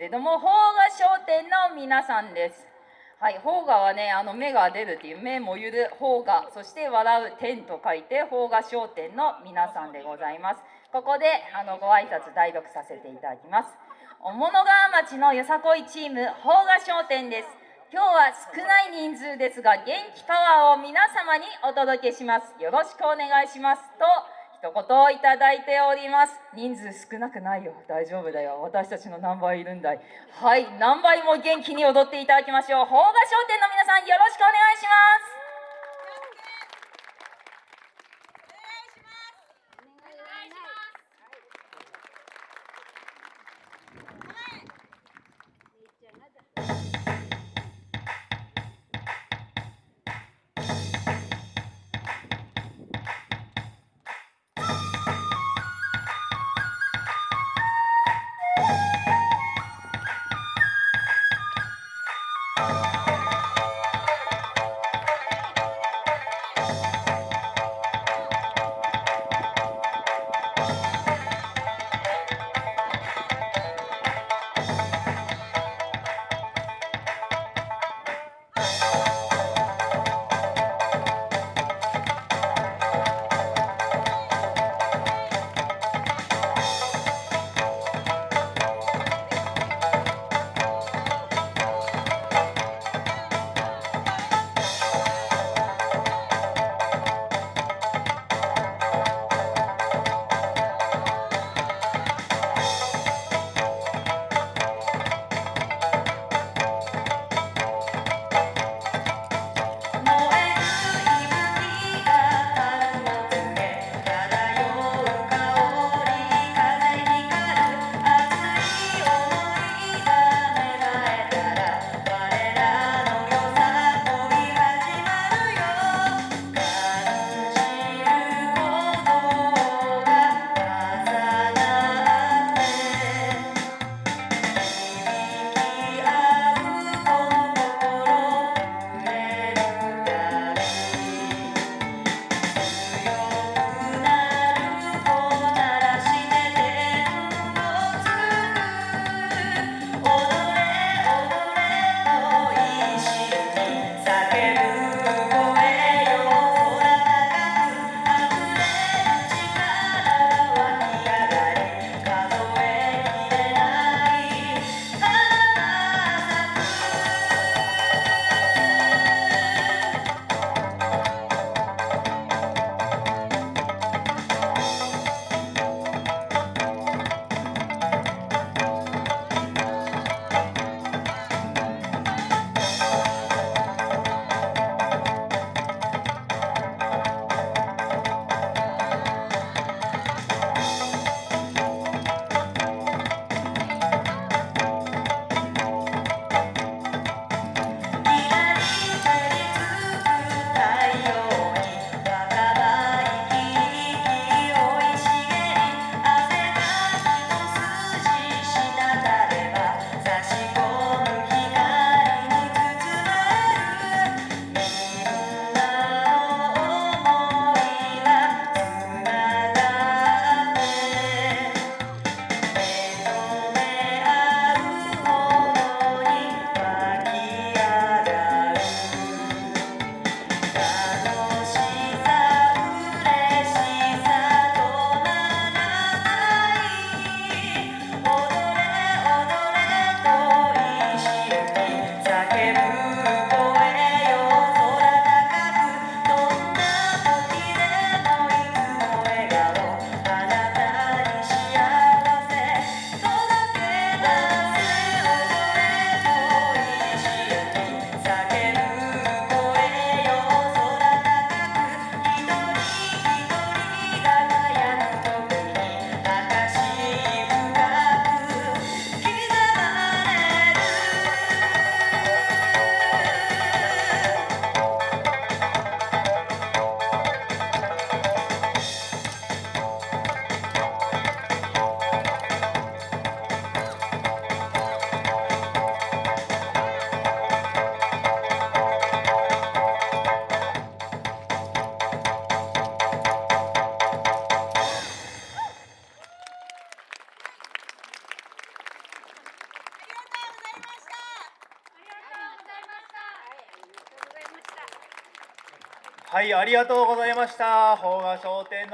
けれども、邦画商店の皆さんです。はい、邦画はね、あの目が出るっていう目もゆる邦画、そして笑う天と書いて邦画商店の皆さんでございます。ここであのご挨拶代読させていただきます。小物川町のよさこいチーム邦画商店です。今日は少ない人数ですが元気パワーを皆様にお届けします。よろしくお願いしますと。一言をいただいております。人数少なくないよ。大丈夫だよ。私たちの何倍いるんだい。はい。何倍も元気に踊っていただきましょう。邦画商店の皆さんよろしくお願いします。はい、ありがとうございました。邦画商店の